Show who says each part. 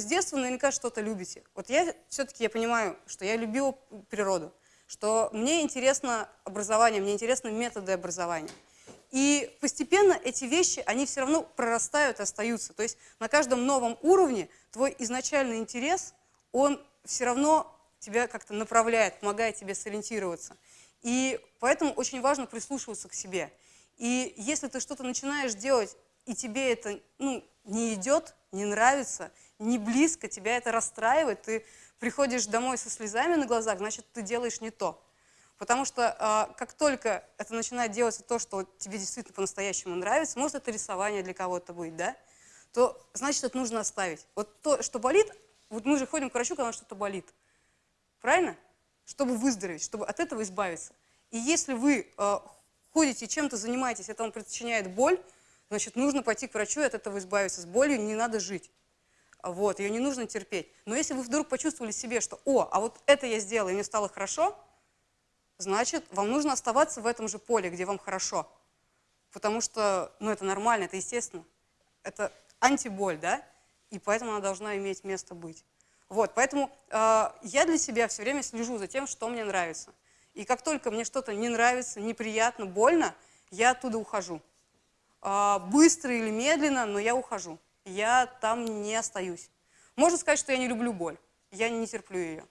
Speaker 1: с детства наверняка что-то любите. Вот я все-таки я понимаю, что я любила природу, что мне интересно образование, мне интересны методы образования. И постепенно эти вещи, они все равно прорастают и остаются. То есть на каждом новом уровне твой изначальный интерес, он все равно тебя как-то направляет, помогает тебе сориентироваться. И поэтому очень важно прислушиваться к себе. И если ты что-то начинаешь делать, и тебе это ну, не идет, не нравится, не близко, тебя это расстраивает, ты приходишь домой со слезами на глазах, значит, ты делаешь не то. Потому что э, как только это начинает делаться то, что тебе действительно по-настоящему нравится, может, это рисование для кого-то будет, да, то значит, это нужно оставить. Вот то, что болит, вот мы же ходим к врачу, когда что-то болит. Правильно? Чтобы выздороветь, чтобы от этого избавиться. И если вы э, ходите, чем-то занимаетесь, это вам причиняет боль, значит, нужно пойти к врачу и от этого избавиться. С болью не надо жить. Вот, ее не нужно терпеть. Но если вы вдруг почувствовали себе, что, о, а вот это я сделала, и мне стало хорошо, значит, вам нужно оставаться в этом же поле, где вам хорошо. Потому что, ну, это нормально, это естественно. Это антиболь, да? И поэтому она должна иметь место быть. Вот, поэтому э, я для себя все время слежу за тем, что мне нравится. И как только мне что-то не нравится, неприятно, больно, я оттуда ухожу. Э, быстро или медленно, но я ухожу. Я там не остаюсь. Можно сказать, что я не люблю боль. Я не терплю ее.